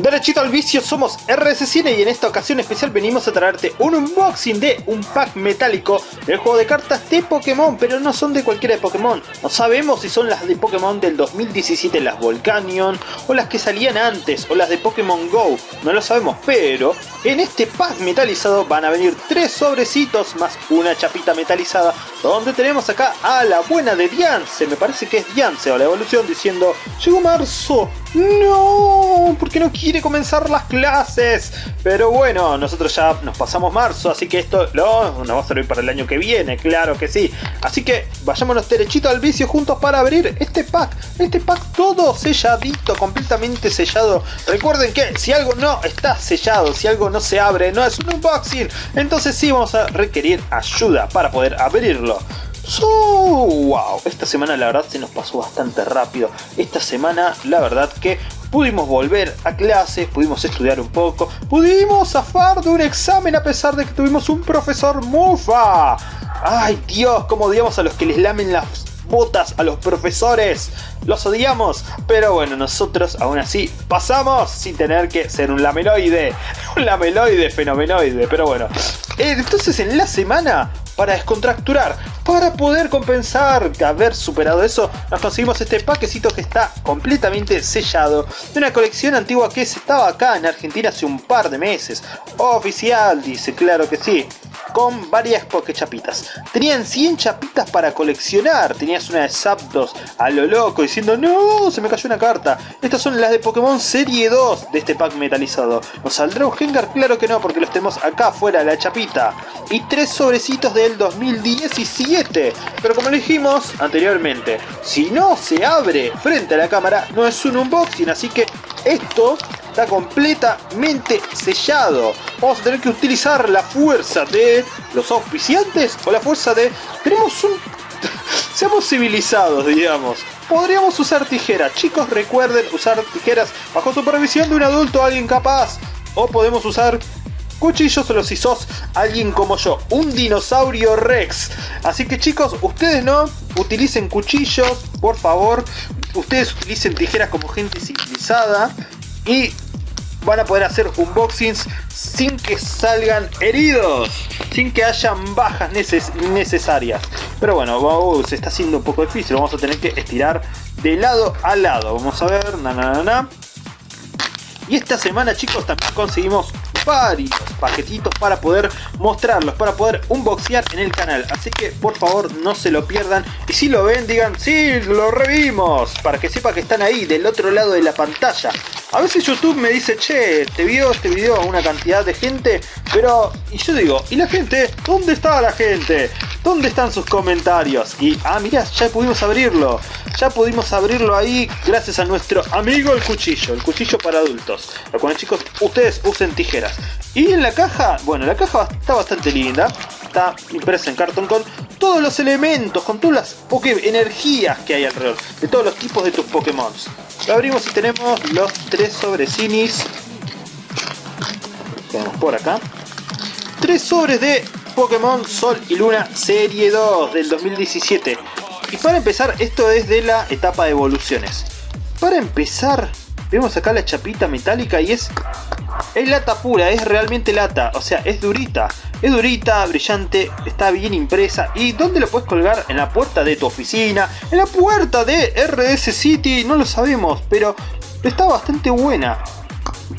Derechito al vicio, somos RS Cine y en esta ocasión especial venimos a traerte un unboxing de un pack metálico del juego de cartas de Pokémon, pero no son de cualquiera de Pokémon. No sabemos si son las de Pokémon del 2017, las Volcanion, o las que salían antes, o las de Pokémon GO, no lo sabemos, pero en este pack metalizado van a venir tres sobrecitos más una chapita metalizada, donde tenemos acá a la buena de Diance, me parece que es Diance o la evolución diciendo, llegó marzo, no, porque no quiere comenzar las clases. Pero bueno, nosotros ya nos pasamos marzo, así que esto lo, nos va a servir para el año que viene, claro que sí. Así que vayámonos derechito al vicio juntos para abrir este pack. Este pack todo selladito, completamente sellado. Recuerden que si algo no está sellado, si algo no se abre, no es un unboxing, entonces sí vamos a requerir ayuda para poder abrirlo. So, wow, esta semana la verdad se nos pasó bastante rápido. Esta semana la verdad que pudimos volver a clases, pudimos estudiar un poco, pudimos zafar de un examen a pesar de que tuvimos un profesor mufa. Ay Dios, como odiamos a los que les lamen las botas a los profesores. Los odiamos, pero bueno, nosotros aún así pasamos sin tener que ser un lameloide. Un lameloide fenomenoide, pero bueno. Eh, entonces en la semana, para descontracturar, para poder compensar haber superado eso, nos conseguimos este paquecito que está completamente sellado de una colección antigua que estaba acá en Argentina hace un par de meses. Oficial, dice, claro que sí con varias chapitas. Tenían 100 chapitas para coleccionar. Tenías una de Zapdos a lo loco diciendo, no, se me cayó una carta. Estas son las de Pokémon Serie 2 de este pack metalizado. ¿Nos saldrá un Gengar? Claro que no, porque los tenemos acá afuera, la chapita. Y tres sobrecitos del 2017. Pero como dijimos anteriormente, si no se abre frente a la cámara, no es un unboxing. Así que esto completamente sellado. Vamos a tener que utilizar la fuerza de los auspiciantes o la fuerza de... Tenemos un... Seamos civilizados, digamos. Podríamos usar tijeras. Chicos, recuerden usar tijeras bajo supervisión de un adulto alguien capaz. O podemos usar cuchillos solo si sos alguien como yo, un dinosaurio rex. Así que chicos, ustedes no utilicen cuchillos, por favor. Ustedes utilicen tijeras como gente civilizada y van a poder hacer unboxings sin que salgan heridos, sin que hayan bajas necesarias. Pero bueno, se está haciendo un poco difícil, vamos a tener que estirar de lado a lado. Vamos a ver, na, na, na, Y esta semana chicos también conseguimos varios paquetitos para poder mostrarlos, para poder unboxear en el canal. Así que por favor no se lo pierdan. Y si lo ven digan, sí, lo revimos. Para que sepa que están ahí del otro lado de la pantalla. A veces YouTube me dice, che, te vio este video una cantidad de gente, pero... Y yo digo, ¿y la gente? ¿Dónde está la gente? ¿Dónde están sus comentarios? Y, ah, mirá, ya pudimos abrirlo. Ya pudimos abrirlo ahí gracias a nuestro amigo el cuchillo, el cuchillo para adultos. Recuerden chicos, ustedes usen tijeras. Y en la caja, bueno, la caja está bastante linda. Está impresa en cartón con todos los elementos, con todas las energías que hay alrededor. De todos los tipos de tus Pokémon. Lo abrimos y tenemos los tres sobrecinis. Tenemos por acá. Tres sobres de Pokémon Sol y Luna Serie 2 del 2017. Y para empezar, esto es de la etapa de evoluciones. Para empezar, vemos acá la chapita metálica y es... Es lata pura, es realmente lata, o sea, es durita. Es durita, brillante, está bien impresa. ¿Y dónde lo puedes colgar? En la puerta de tu oficina, en la puerta de RS City, no lo sabemos, pero está bastante buena.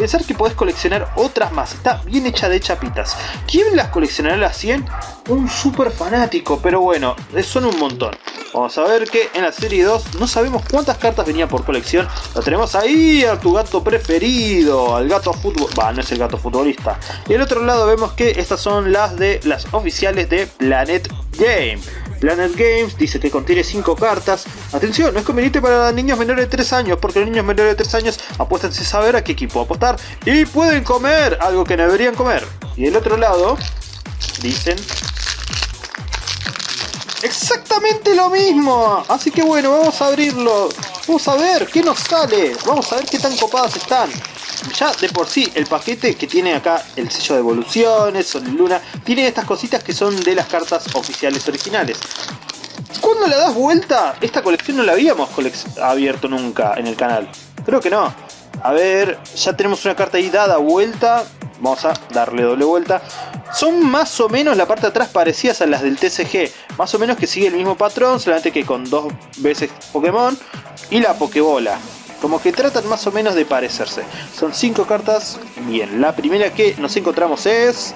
Pensar que podés coleccionar otras más, está bien hecha de chapitas. ¿Quién las coleccionará las 100? Un super fanático, pero bueno, son un montón. Vamos a ver que en la serie 2 no sabemos cuántas cartas venía por colección. Lo tenemos ahí a tu gato preferido, al gato fútbol. Va, no es el gato futbolista. Y al otro lado vemos que estas son las de las oficiales de Planet Game. Planet Games dice que contiene 5 cartas. Atención, no es conveniente para niños menores de 3 años, porque los niños menores de 3 años apuestan sin saber a qué equipo apostar y pueden comer algo que no deberían comer. Y del otro lado, dicen exactamente lo mismo. Así que bueno, vamos a abrirlo. Vamos a ver qué nos sale. Vamos a ver qué tan copadas están. Ya de por sí el paquete que tiene acá el sello de evoluciones, Sol Luna, tiene estas cositas que son de las cartas oficiales originales. Cuando le das vuelta, esta colección no la habíamos abierto nunca en el canal. Creo que no. A ver, ya tenemos una carta ahí dada vuelta. Vamos a darle doble vuelta. Son más o menos la parte de atrás parecidas a las del TCG. Más o menos que sigue el mismo patrón, solamente que con dos veces Pokémon y la Pokébola. Como que tratan más o menos de parecerse. Son cinco cartas. Bien, la primera que nos encontramos es...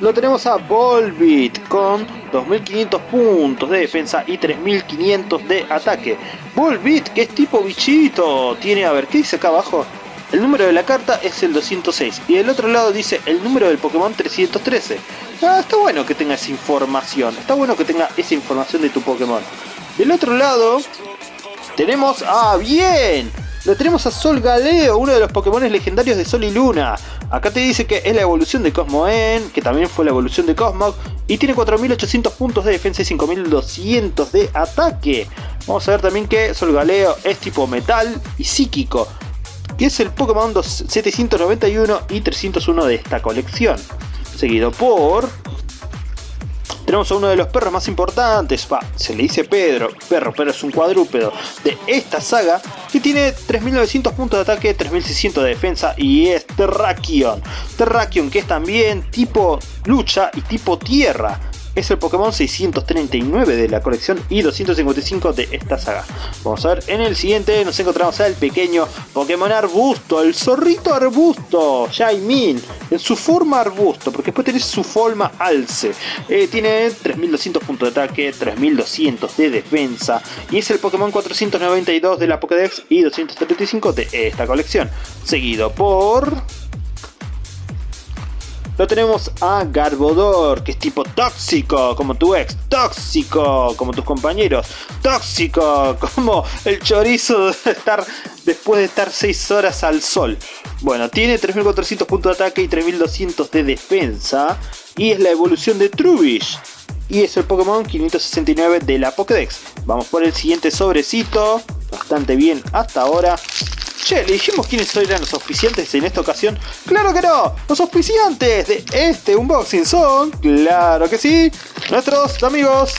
Lo tenemos a Volbit con 2500 puntos de defensa y 3500 de ataque. Volbit, que es tipo bichito. Tiene, a ver, ¿qué dice acá abajo? El número de la carta es el 206 y del otro lado dice el número del Pokémon 313. Ah, está bueno que tenga esa información, está bueno que tenga esa información de tu Pokémon. Del otro lado tenemos... ¡Ah, bien! Lo tenemos a Sol Galeo, uno de los Pokémon legendarios de Sol y Luna. Acá te dice que es la evolución de Cosmoen, que también fue la evolución de Cosmog, y tiene 4800 puntos de defensa y 5200 de ataque. Vamos a ver también que Sol Galeo es tipo metal y psíquico que es el Pokémon 791 y 301 de esta colección. Seguido por... Tenemos a uno de los perros más importantes, se le dice Pedro, perro, pero es un cuadrúpedo de esta saga que tiene 3900 puntos de ataque, 3600 de defensa y es Terrakion. Terrakion que es también tipo lucha y tipo tierra es el Pokémon 639 de la colección y 255 de esta saga. Vamos a ver, en el siguiente nos encontramos al pequeño Pokémon arbusto, el zorrito arbusto, Jaimin, en su forma arbusto, porque después tenés su forma alce. Eh, tiene 3200 puntos de ataque, 3200 de defensa y es el Pokémon 492 de la Pokédex y 235 de esta colección. Seguido por lo tenemos a Garbodor, que es tipo tóxico, como tu ex, tóxico, como tus compañeros, tóxico, como el chorizo de estar después de estar 6 horas al sol. Bueno, tiene 3400 puntos de ataque y 3200 de defensa, y es la evolución de Trubbish. Y es el Pokémon 569 de la Pokédex. Vamos por el siguiente sobrecito. Bastante bien hasta ahora. Che, ¿le dijimos quiénes eran los auspiciantes en esta ocasión? ¡Claro que no! Los auspiciantes de este unboxing son, claro que sí, nuestros amigos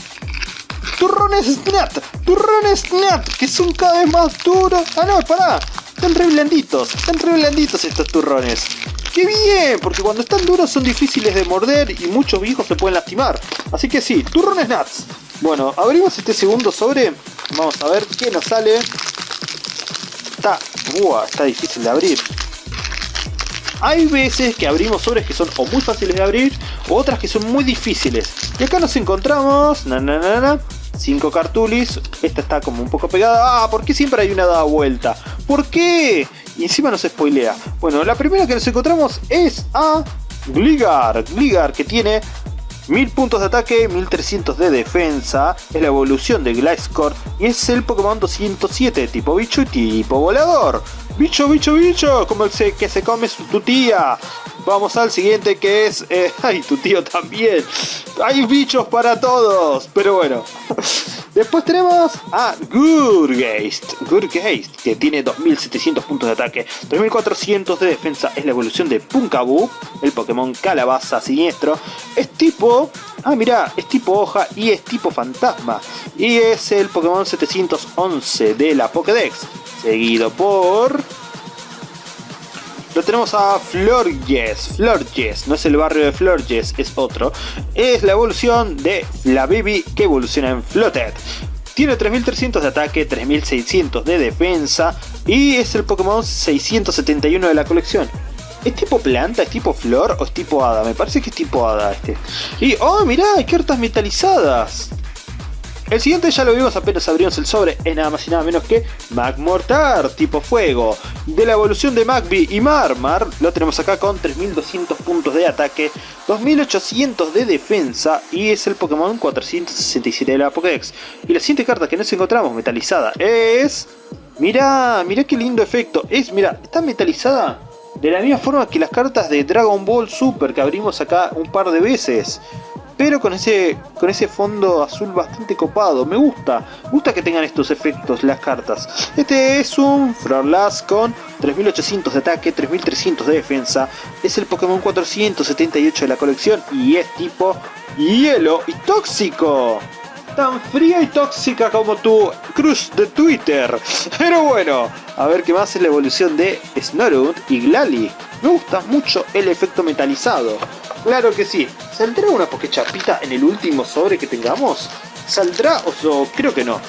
Turrones Snap, Turrones Snap, que son cada vez más duros. Ah, no, pará, están re blanditos, están re blanditos estos turrones. ¡Qué bien! Porque cuando están duros son difíciles de morder y muchos viejos se pueden lastimar. Así que sí, turrones nuts. Bueno, abrimos este segundo sobre. Vamos a ver qué nos sale. Está, está difícil de abrir. Hay veces que abrimos sobres que son o muy fáciles de abrir, o otras que son muy difíciles. Y acá nos encontramos, na, na, na, na 5 cartulis. Esta está como un poco pegada. Ah, ¿por qué siempre hay una dada vuelta? ¿Por qué? Y encima nos spoilea. Bueno, la primera que nos encontramos es a Gligar. Gligar que tiene 1000 puntos de ataque, 1300 de defensa, es la evolución de Gliscor y es el Pokémon 207, tipo bicho y tipo volador. Bicho, bicho, bicho, como el que se come su, tu tía. Vamos al siguiente que es... Eh, ay, tu tío también. Hay bichos para todos, pero bueno. Después tenemos a Gurgeist. Gurgeist, que tiene 2700 puntos de ataque, 3400 de defensa. Es la evolución de Punkabu, el Pokémon calabaza siniestro. Es tipo... Ah, mira, es tipo hoja y es tipo fantasma. Y es el Pokémon 711 de la Pokédex. Seguido por... Tenemos a Florges. Florges, no es el barrio de Florges, es otro. Es la evolución de Flabibi que evoluciona en Flotet. Tiene 3300 de ataque, 3600 de defensa y es el Pokémon 671 de la colección. ¿Es tipo planta, es tipo flor o es tipo hada? Me parece que es tipo hada este. Y, oh, mirá, hay cartas metalizadas. El siguiente ya lo vimos apenas abrimos el sobre, es nada más y nada menos que Magmortar, tipo fuego. De la evolución de Magby y Marmar, lo tenemos acá con 3200 puntos de ataque, 2800 de defensa y es el Pokémon 467 de la Pokédex. Y la siguiente carta que nos encontramos metalizada es... Mira, mira qué lindo efecto. Es, mira, está metalizada de la misma forma que las cartas de Dragon Ball Super que abrimos acá un par de veces pero con ese, con ese fondo azul bastante copado. Me gusta, me gusta que tengan estos efectos las cartas. Este es un Frorlas con 3800 de ataque, 3300 de defensa. Es el Pokémon 478 de la colección y es tipo hielo y tóxico. tan fría y tóxica como tu crush de Twitter. Pero bueno, a ver qué más es la evolución de Snorunt y Glali. Me gusta mucho el efecto metalizado. Claro que sí. ¿Saldrá una Pokechapita en el último sobre que tengamos? ¿Saldrá o creo que no?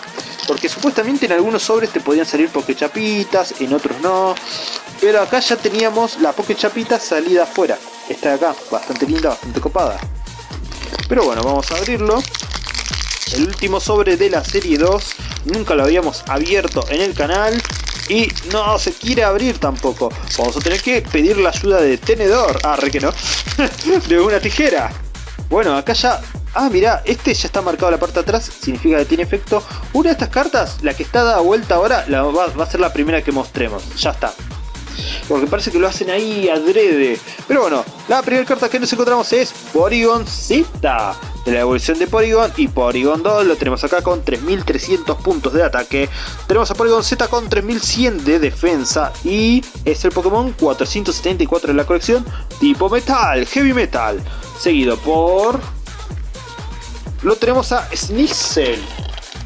Porque supuestamente en algunos sobres te podían salir Pokechapitas, en otros no. Pero acá ya teníamos la Pokechapita salida afuera. Está acá, bastante linda, bastante copada. Pero bueno, vamos a abrirlo. El último sobre de la serie 2. Nunca lo habíamos abierto en el canal. Y no se quiere abrir tampoco. Vamos a tener que pedir la ayuda de tenedor. Ah, re que no. de una tijera. Bueno, acá ya... Ah, mira, este ya está marcado la parte de atrás, significa que tiene efecto. Una de estas cartas, la que está dada vuelta ahora, la va, va a ser la primera que mostremos. Ya está, porque parece que lo hacen ahí adrede. Pero bueno, la primera carta que nos encontramos es Porygon Z, de la evolución de Porygon, y Porygon 2 lo tenemos acá con 3300 puntos de ataque. Tenemos a Porygon Z con 3100 de defensa, y es el Pokémon 474 de la colección, tipo Metal, Heavy Metal, seguido por... Lo tenemos a Sneasel,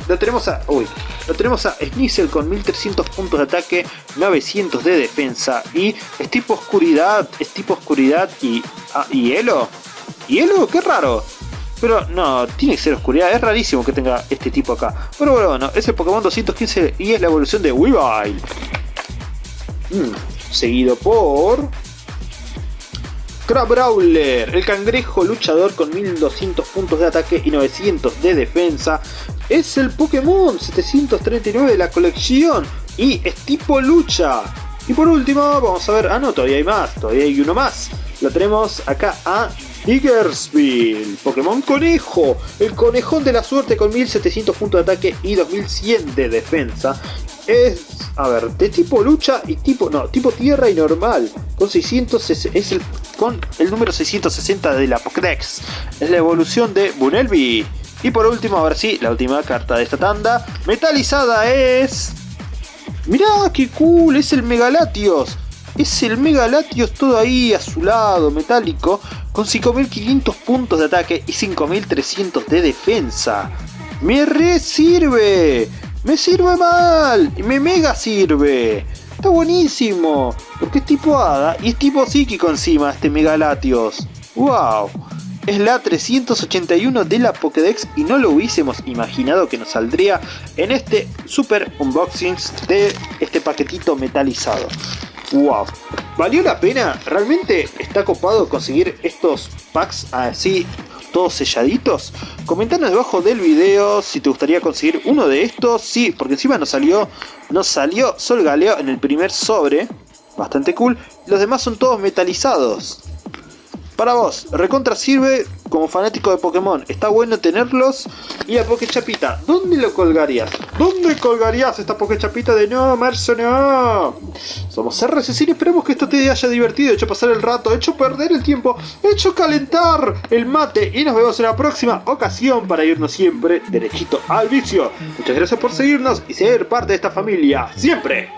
lo tenemos a... Uy, lo tenemos a Sneasel con 1300 puntos de ataque, 900 de defensa. Y es tipo oscuridad, es tipo oscuridad y... Ah, ¿Hielo? ¿Hielo? ¡Qué raro! Pero no, tiene que ser oscuridad, es rarísimo que tenga este tipo acá. Pero bueno, bueno es el Pokémon 215 y es la evolución de Weavile. Mm, seguido por... Crabrawler, el cangrejo luchador con 1200 puntos de ataque y 900 de defensa. Es el Pokémon 739 de la colección y es tipo lucha. Y por último, vamos a ver, ah no, todavía hay más, todavía hay uno más. Lo tenemos acá a Diggersville, Pokémon Conejo, el conejón de la suerte con 1700 puntos de ataque y 2100 de defensa. Es, a ver, de tipo lucha y tipo, no, tipo tierra y normal, con 600, es el con el número 660 de la Pokédex. Es la evolución de Bunelby. Y por último, ahora sí, la última carta de esta tanda, metalizada es... Mirá, qué cool, es el Megalatios. Es el Megalatios todo ahí azulado, metálico, con 5500 puntos de ataque y 5300 de defensa. ¡Me re sirve! ¡Me sirve mal! ¡Me mega sirve! Está buenísimo, porque es tipo hada y es tipo psíquico encima este Megalatios. ¡Wow! Es la 381 de la Pokédex y no lo hubiésemos imaginado que nos saldría en este super unboxing de este paquetito metalizado. ¡Wow! ¿Valió la pena? ¿Realmente está copado conseguir estos packs así todos selladitos? Comentanos debajo del video si te gustaría conseguir uno de estos. Sí, porque encima nos salió, nos salió Sol Galeo en el primer sobre. Bastante cool. Los demás son todos metalizados. Para vos, recontra sirve como fanático de Pokémon. Está bueno tenerlos. Y a Pokechapita, ¿dónde lo colgarías? ¿Dónde colgarías esta Pokechapita de no, Marzo, no? Somos RCC y esperemos que esto te haya divertido, hecho pasar el rato, hecho perder el tiempo, hecho calentar el mate. Y nos vemos en la próxima ocasión para irnos siempre derechito al vicio. Muchas gracias por seguirnos y ser parte de esta familia. ¡Siempre!